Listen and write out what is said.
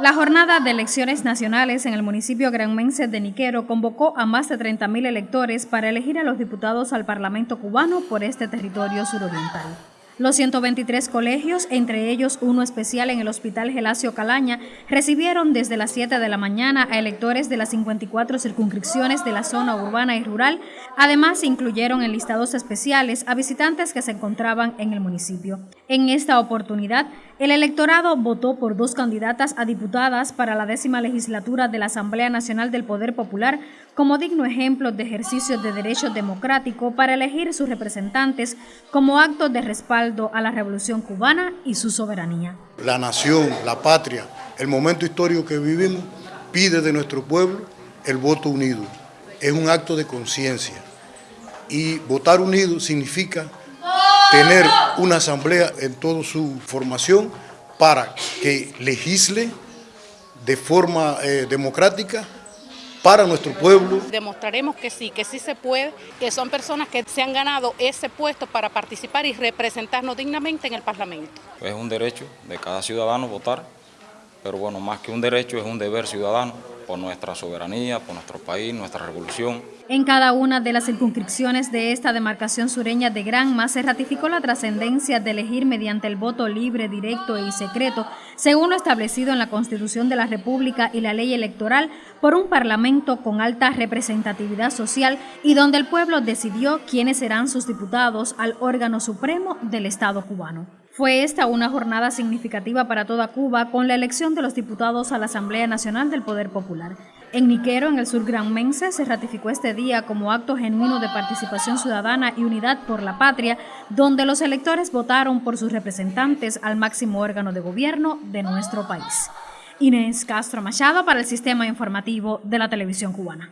La jornada de elecciones nacionales en el municipio granmense de Niquero convocó a más de 30.000 electores para elegir a los diputados al Parlamento cubano por este territorio suroriental. Los 123 colegios, entre ellos uno especial en el Hospital Gelacio Calaña, recibieron desde las 7 de la mañana a electores de las 54 circunscripciones de la zona urbana y rural. Además, se incluyeron en listados especiales a visitantes que se encontraban en el municipio. En esta oportunidad, el electorado votó por dos candidatas a diputadas para la décima legislatura de la Asamblea Nacional del Poder Popular como digno ejemplo de ejercicio de derecho democrático para elegir sus representantes como acto de respaldo a la revolución cubana y su soberanía. La nación, la patria, el momento histórico que vivimos pide de nuestro pueblo el voto unido. Es un acto de conciencia y votar unido significa tener una asamblea en toda su formación para que legisle de forma eh, democrática para nuestro pueblo. Demostraremos que sí, que sí se puede, que son personas que se han ganado ese puesto para participar y representarnos dignamente en el Parlamento. Es un derecho de cada ciudadano votar, pero bueno, más que un derecho es un deber ciudadano por nuestra soberanía, por nuestro país, nuestra revolución. En cada una de las circunscripciones de esta demarcación sureña de Granma se ratificó la trascendencia de elegir mediante el voto libre, directo y secreto, según lo establecido en la Constitución de la República y la ley electoral, por un parlamento con alta representatividad social y donde el pueblo decidió quiénes serán sus diputados al órgano supremo del Estado cubano. Fue esta una jornada significativa para toda Cuba con la elección de los diputados a la Asamblea Nacional del Poder Popular. En Niquero, en el sur granmense, se ratificó este día como acto genuino de participación ciudadana y unidad por la patria, donde los electores votaron por sus representantes al máximo órgano de gobierno de nuestro país. Inés Castro Machado para el Sistema Informativo de la Televisión Cubana.